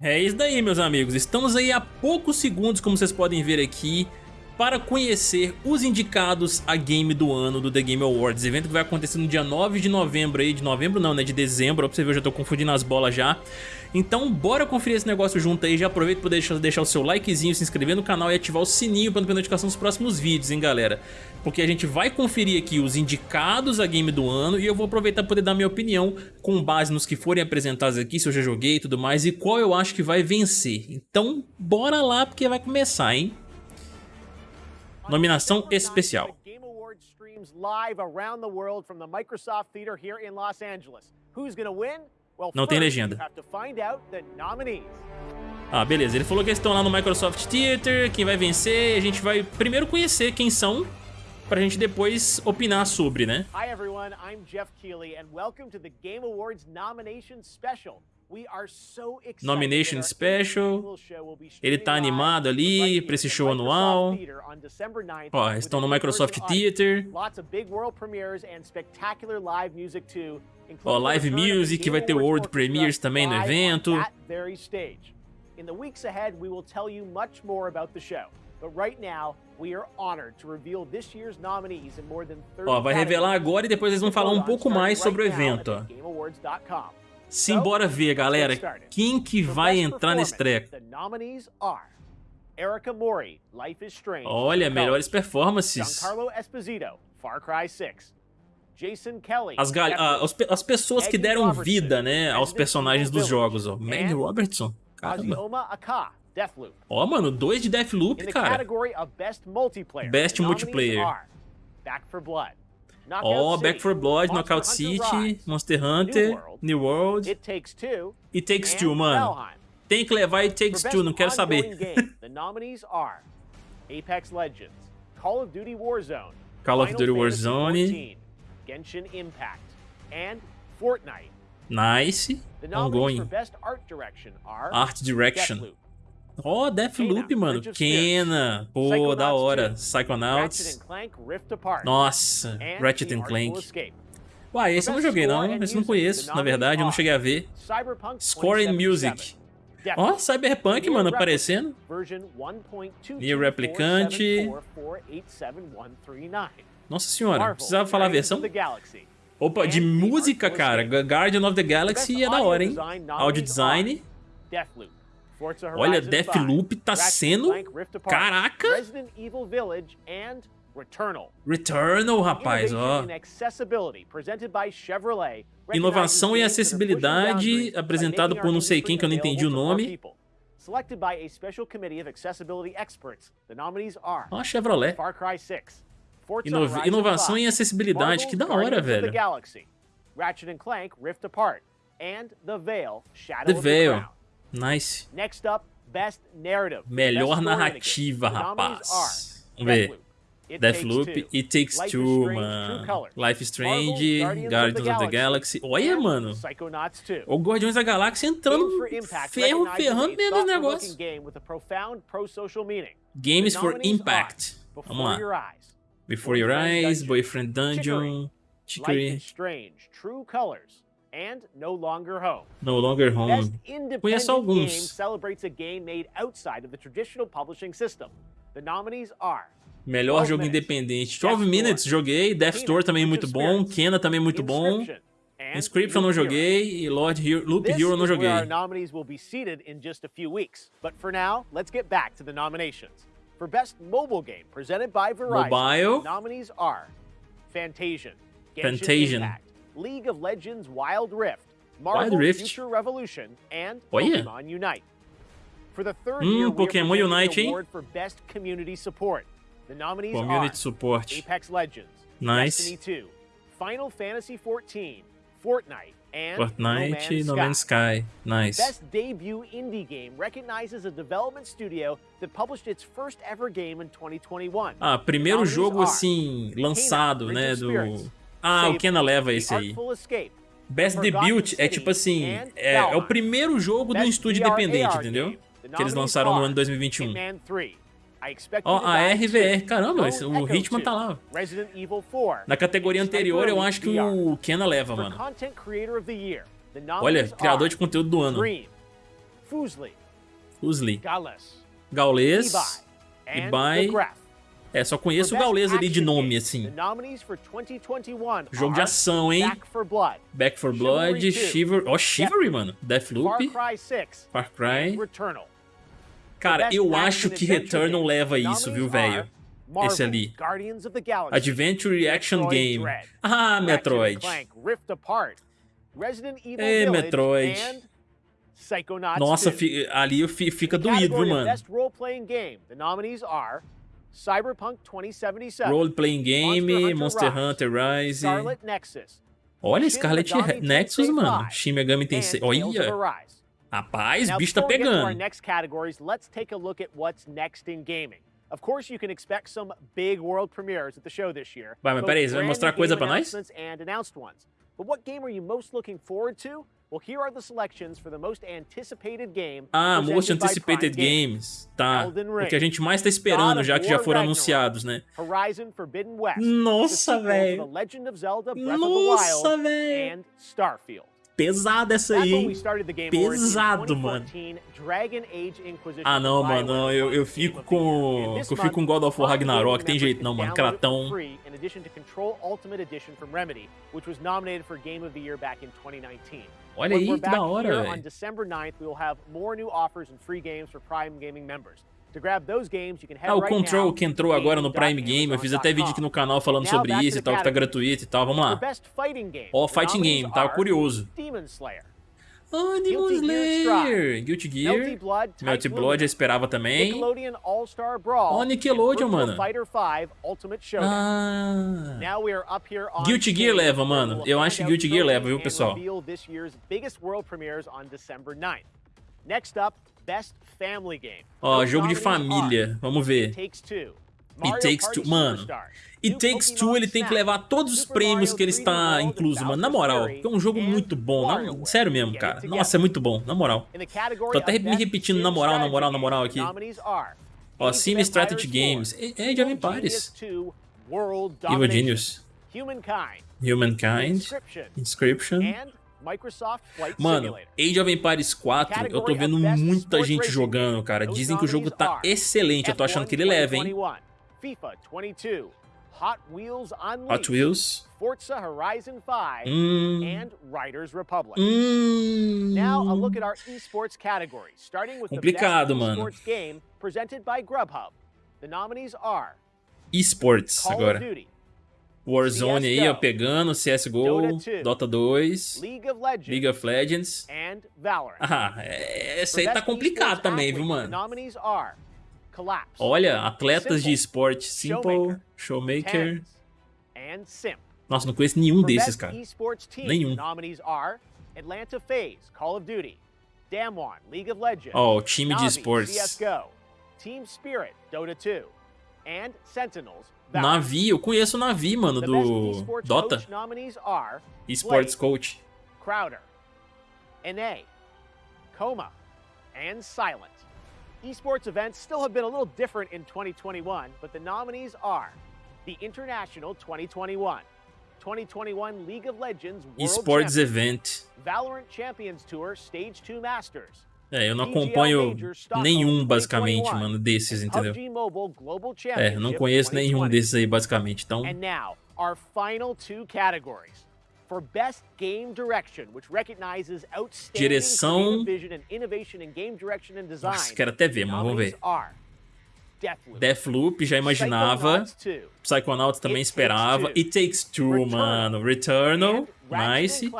É isso daí, meus amigos. Estamos aí a poucos segundos, como vocês podem ver aqui, para conhecer os indicados a Game do Ano do The Game Awards. Evento que vai acontecer no dia 9 de novembro aí, de novembro não, né, de dezembro, ó, pra você ver, eu já tô confundindo as bolas já. Então bora conferir esse negócio junto aí, já aproveita para deixar, deixar o seu likezinho, se inscrever no canal e ativar o sininho para não perder notificação dos próximos vídeos, hein galera. Porque a gente vai conferir aqui os indicados a game do ano e eu vou aproveitar para poder dar minha opinião com base nos que forem apresentados aqui, se eu já joguei e tudo mais, e qual eu acho que vai vencer. Então bora lá porque vai começar, hein. Nominação especial. Não tem legenda. Ah, beleza. Ele falou que eles estão lá no Microsoft Theater, quem vai vencer, a gente vai primeiro conhecer quem são, pra gente depois opinar sobre, né? Hi everyone, I'm Jeff Keighley and welcome to the Game Awards Nomination Special. Nomination Special. Ele tá animado ali pra esse show anual. Ó, estão no Microsoft Theater. Ó, live music, vai ter World Premieres também no evento. In the weeks ahead, we will tell you much more about the show. But right now, we are honored to reveal this year's nominees in more than 30 Ó, vai revelar agora e depois eles vão falar um pouco mais sobre o evento, ó. Simbora ver, galera, quem que vai entrar nesse treco. Olha, melhores performances. As, as, as, pessoas que deram vida, né, aos personagens dos jogos, ó. Maggie Robertson, caramba. Ó, oh, mano, dois de Deathloop, cara. Best Multiplayer. Back for Blood. Ó, oh, Back for Blood, Knockout City, Monster Hunter, New World. It Takes Two. It Takes Two, mano. Tem que levar It Takes Two, não quero saber. Apex Legends, Call of Duty Warzone, Call of Duty Warzone, Genshin Impact, and Fortnite. Nice. Ongoing. Art Direction. Ó, oh, Deathloop, mano. Kena. Pô, da hora. Psychonauts. Nossa, Ratchet Clank. Uai, esse eu não joguei não, esse eu não conheço, na verdade, eu não cheguei a ver. Score and Music. Ó, oh, Cyberpunk, mano, aparecendo. Nier Replicante. Nossa senhora, precisava falar a versão? Opa, de música, cara. Guardian of the Galaxy é da hora, hein? Audio design. Olha, Deathloop tá sendo... Caraca! Returnal, rapaz, ó. Inovação e acessibilidade, apresentado por não sei quem que eu não entendi o nome. Ó, Chevrolet. Inova inovação e acessibilidade, que da hora, velho. Ratchet Clank Rift Apart and The Veil Shadow The Veil. Nice. Melhor narrativa, rapaz. Vamos ver. Deathloop, It Takes Two, mano. Life Strange, Guardians of the Galaxy. Olha, mano. O Guardiões da Galáxia entrando ferro, ferrando mesmo os negócios. Games for Impact. Vamos lá. Before Your Eyes, Boyfriend Dungeon, Chicory. True Colors. And No Longer Home. No Longer Home. Conheço alguns. Game celebrates a game made outside of the traditional publishing system. The nominees are Melhor jogo independente. 12 Minutes joguei, Death Store também muito bom, Kena também muito bom. Inscription não joguei e Lord Hero, Loop Hero não joguei. Our nominees will be seated in just a few weeks. But for now, let's get back to the nominations. For best mobile game presented by Verizon, Mobile. nominees are Fantasian, Genshin Fantasian. Impact, League of Legends Wild Rift, Marvel Wild Rift. Future Revolution, and Olha. Pokemon Unite. For the third hum, year, Pokémon Unite, hein? For best community support. The nominees community are support. Apex Legends, nice. Destiny 2, Final Fantasy 14, Fortnite, and Fortnite, No Man's Sky. Sky. Nice. Best debut indie game recognizes a development studio that published its first ever game in 2021. Ah, primeiro jogo assim lançado, né, do Ah, o Kena leva esse aí. Best Debut é tipo assim, é, é, o primeiro jogo do estúdio independente, entendeu? Que eles lançaram no ano 2021. Ó, oh, a RVR, caramba, esse, o Hitman tá lá. Na categoria anterior, eu acho que o Kena leva, mano. Olha, criador de conteúdo do ano. Fusli, Fusli, Gaules, Ibai, é, só conheço o Gaules ali de nome, assim. Jogo de ação, hein? Back for Blood, Shiver... Ó, oh, Shivery, mano. Deathloop, Far Cry. Cara, eu acho que Returnal leva isso, viu, velho? Esse ali. Adventure Action Game. Ah, Metroid. É, Metroid. Nossa, ali fica doído, viu, mano? Cyberpunk 2077. Role playing game, Monster Hunter, Rise. Scarlet Nexus. Olha, Scarlet Nexus, mano. Shin Megami Tensei. Olha. Rapaz, bicho tá pegando. next categories, let's take a look at what's next in gaming. Of course, you can expect some big world premieres at the show this year. Vai, mas peraí, você vai mostrar coisa pra nós? And announced ones. But what game are you most looking forward to? Well, here are the selections for the most anticipated game. Ah, Most Anticipated Games. Tá. O que a gente mais tá esperando, já que já foram anunciados, né? Horizon Forbidden West. Nossa, velho. Nossa, velho. Starfield. Pesada essa aí. Pesado, mano. Ah, não, mano. Eu, eu fico com. Eu fico com God of War Ragnarok. Tem jeito não, mano. Cratão. Olha aí, que da hora, velho. Ah, o Control que entrou agora no Prime Game, eu fiz até vídeo aqui no canal falando sobre isso e tal, que tá gratuito e tal, vamos lá. Ó, oh, Fighting Game, tava curioso. Demon Slayer, Guilty Gear, Melty Blood, eu esperava também. Ó, oh, Nickelodeon, mano. Ah. Guilty Gear leva, mano. Eu acho que Guilty Gear leva, viu, pessoal? Ó, jogo de família. Vamos ver. It Takes Two. Mano, It Takes Two ele tem que levar todos os prêmios que ele está incluso, mano. Na moral, é um jogo muito bom. Na, sério mesmo, cara. Nossa, é muito bom, na moral. Tô até me repetindo na moral, na moral, na moral aqui. Ó, Sim Strategy Games. É, é de Empires. Evil Genius. Humankind. Inscription. Mano, Age of Empires 4, eu tô vendo muita gente jogando, cara. Dizem que o jogo tá excelente, eu tô achando que ele leva, hein? FIFA 22, Hot Wheels Unleashed, Hot Wheels, Forza Horizon 5, mm. and Riders Republic. Mm. Now a look at our esports category, starting with Complicado, the best esports game presented by Grubhub. The nominees are Esports Call agora. Duty, Warzone aí, ó, pegando, CSGO, Dota 2, League of Legends, League of Legends. and Valorant. Ah, essa aí tá complicado também, viu, mano? Olha, atletas de esporte, Simple, Showmaker. Nossa, não conheço nenhum desses, cara. Nenhum. Atlanta FaZe, Call of Duty, Damwon, League of Legends, oh, time de esportes. Team Spirit, Dota 2, and Sentinels, Navi, eu conheço o Navi, mano, do Dota. Esports Coach. Crowder, NA, Coma, and Silent. Esports events still have been a little different in 2021, but the nominees are the International 2021, 2021 League of Legends World Esports Event, Valorant Champions Tour Stage 2 Masters, É, eu não acompanho nenhum, basicamente, mano, desses, entendeu? É, eu não conheço nenhum desses aí, basicamente, então... our final two categories. For best game direction, which recognizes outstanding direção vision and innovation in game direction and design. Nossa, quero até ver, mas vamos ver. Deathloop. Deathloop, já imaginava. Psychonauts também esperava. It Takes Two, mano. Returnal, nice.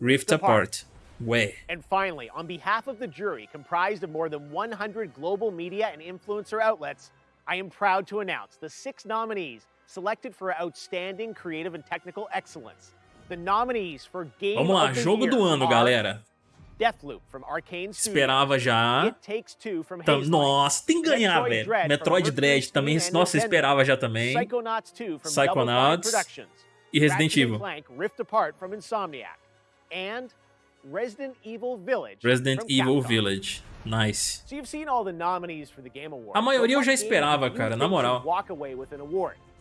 Rift Apart. Way. And finally, on behalf of the jury, comprised of more than 100 global media and influencer outlets, I am proud to announce the six nominees selected for outstanding creative and technical excellence. The nominees for Game Vamos lá, jogo do ano, galera. Deathloop from Arcane Esperava já. Então, Nossa, tem que ganhar, velho. Metroid Dread também, nossa, esperava já também. Psychonauts 2 from Psychonauts e Resident Evil. Resident Evil Village. Resident Evil Village. Nice. A maioria eu já esperava, cara, na moral.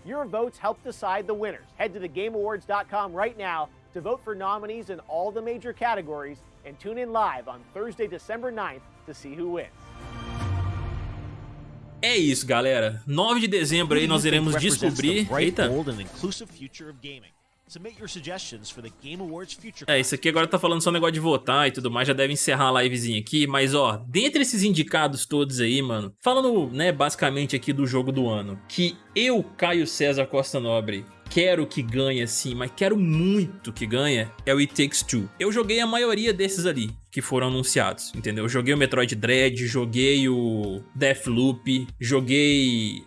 Walk away with an award. Your votes help decide the winners. Head to thegameawards.com right now to vote for nominees in all the major categories and tune in live on Thursday, December 9th to see who wins. É isso, galera. 9 de dezembro aí nós iremos descobrir... Eita. É, isso aqui agora tá falando só um negócio de votar e tudo mais, já deve encerrar a livezinha aqui, mas ó, dentre esses indicados todos aí, mano, falando, né, basicamente aqui do jogo do ano, que eu, Caio César Costa Nobre, quero que ganhe assim, mas quero muito que ganhe, é o It Takes Two. Eu joguei a maioria desses ali, que foram anunciados, entendeu? Eu joguei o Metroid Dread, joguei o Deathloop, joguei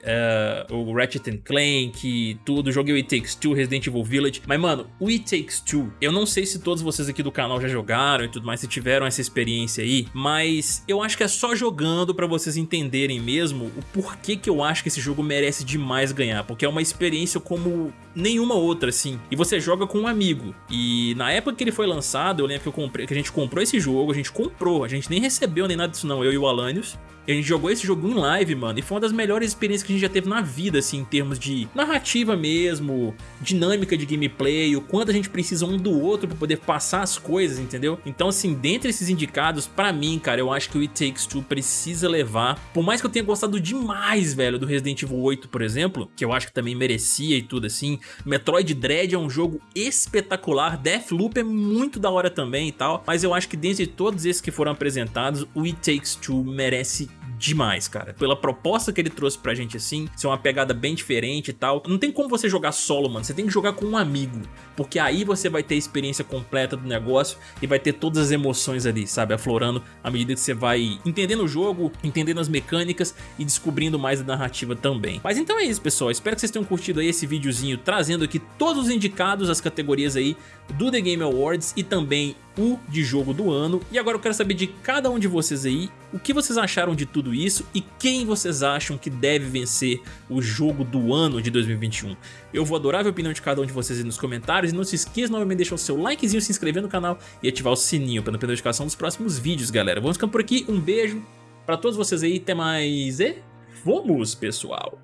uh, o Ratchet Clank, tudo, joguei o It Takes Two, Resident Evil Village, mas mano, o It Takes Two, eu não sei se todos vocês aqui do canal já jogaram e tudo mais, se tiveram essa experiência aí, mas eu acho que é só jogando pra vocês entenderem mesmo o porquê que eu acho que esse jogo merece demais ganhar, porque é uma experiência como nenhuma outra, assim, e você joga com um amigo, e na época que ele foi lançado, eu lembro que, eu comprei, que a gente comprou esse jogo, jogo, a gente comprou, a gente nem recebeu nem nada disso não, eu e o Alanios. A gente jogou esse jogo em live, mano, e foi uma das melhores experiências que a gente já teve na vida, assim, em termos de narrativa mesmo, dinâmica de gameplay, o quanto a gente precisa um do outro pra poder passar as coisas, entendeu? Então, assim, dentre esses indicados, pra mim, cara, eu acho que o It Takes Two precisa levar, por mais que eu tenha gostado demais, velho, do Resident Evil 8, por exemplo, que eu acho que também merecia e tudo assim, Metroid Dread é um jogo espetacular, Deathloop é muito da hora também e tal, mas eu acho que dentre todos esses que foram apresentados, o It Takes Two merece demais, cara. Pela proposta que ele trouxe pra gente assim, ser uma pegada bem diferente e tal. Não tem como você jogar solo, mano. Você tem que jogar com um amigo. Porque aí você vai ter a experiência completa do negócio e vai ter todas as emoções ali, sabe? Aflorando à medida que você vai entendendo o jogo, entendendo as mecânicas e descobrindo mais a narrativa também. Mas então é isso, pessoal. Espero que vocês tenham curtido aí esse videozinho trazendo aqui todos os indicados, as categorias aí do The Game Awards e também o de jogo do ano. E agora eu quero saber de cada um de vocês aí, o que vocês acharam de tudo isso e quem vocês acham que deve vencer o jogo do ano de 2021. Eu vou adorar a opinião de cada um de vocês aí nos comentários e não se esqueça novamente de deixar o seu likezinho, se inscrever no canal e ativar o sininho para não perder a notificação dos próximos vídeos, galera. Vamos ficando por aqui, um beijo para todos vocês aí, até mais e vamos, pessoal!